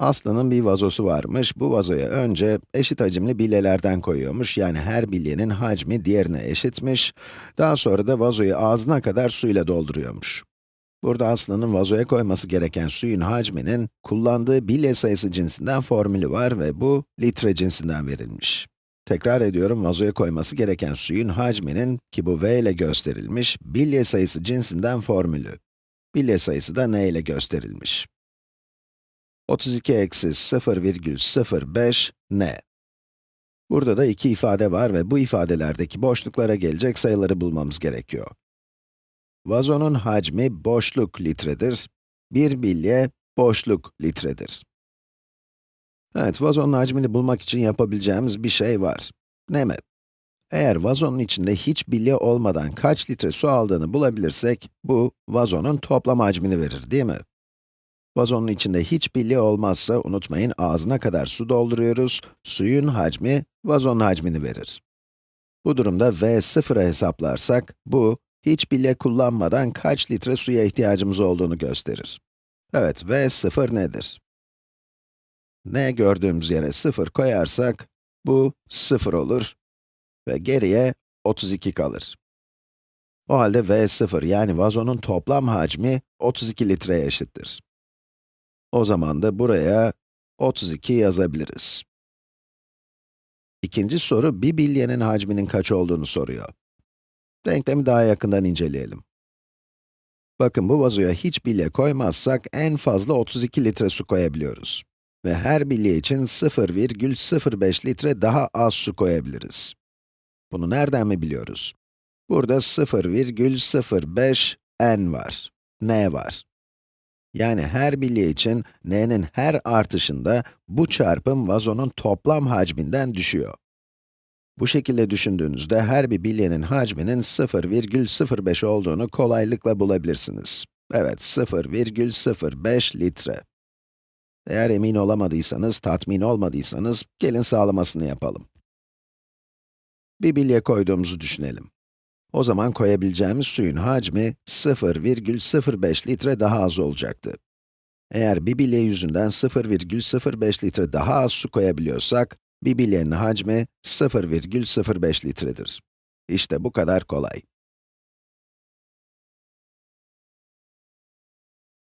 Aslı'nın bir vazosu varmış. Bu vazoya önce eşit hacimli bilyelerden koyuyormuş. Yani her bilyenin hacmi diğerine eşitmiş. Daha sonra da vazoyu ağzına kadar suyla dolduruyormuş. Burada Aslı'nın vazoya koyması gereken suyun hacminin kullandığı bilye sayısı cinsinden formülü var ve bu litre cinsinden verilmiş. Tekrar ediyorum, vazoya koyması gereken suyun hacminin, ki bu v ile gösterilmiş, bilye sayısı cinsinden formülü. Bilye sayısı da n ile gösterilmiş. 32 eksi 0,05 ne? Burada da iki ifade var ve bu ifadelerdeki boşluklara gelecek sayıları bulmamız gerekiyor. Vazonun hacmi boşluk litredir. Bir bilye boşluk litredir. Evet, vazonun hacmini bulmak için yapabileceğimiz bir şey var. Ne mi? Eğer vazonun içinde hiç bilye olmadan kaç litre su aldığını bulabilirsek, bu vazonun toplam hacmini verir, değil mi? Vazonun içinde hiç bilye olmazsa, unutmayın ağzına kadar su dolduruyoruz, suyun hacmi, vazonun hacmini verir. Bu durumda v sıfıra hesaplarsak, bu, hiç bilye kullanmadan kaç litre suya ihtiyacımız olduğunu gösterir. Evet, v sıfır nedir? n gördüğümüz yere 0 koyarsak, bu 0 olur ve geriye 32 kalır. O halde v0 yani vazonun toplam hacmi 32 litreye eşittir. O zaman da buraya 32 yazabiliriz. İkinci soru, bir bilyenin hacminin kaç olduğunu soruyor. Denklemi daha yakından inceleyelim. Bakın bu vazoya hiç bilye koymazsak en fazla 32 litre su koyabiliyoruz. Ve her bilye için 0,05 litre daha az su koyabiliriz. Bunu nereden mi biliyoruz? Burada 0,05 n var, n var. Yani her bilye için n'nin her artışında bu çarpım vazonun toplam hacminden düşüyor. Bu şekilde düşündüğünüzde her bir bilyenin hacminin 0,05 olduğunu kolaylıkla bulabilirsiniz. Evet, 0,05 litre. Eğer emin olamadıysanız, tatmin olmadıysanız, gelin sağlamasını yapalım. Bir bilye koyduğumuzu düşünelim. O zaman koyabileceğimiz suyun hacmi 0,05 litre daha az olacaktı. Eğer bir bilye yüzünden 0,05 litre daha az su koyabiliyorsak, bir bilyenin hacmi 0,05 litredir. İşte bu kadar kolay.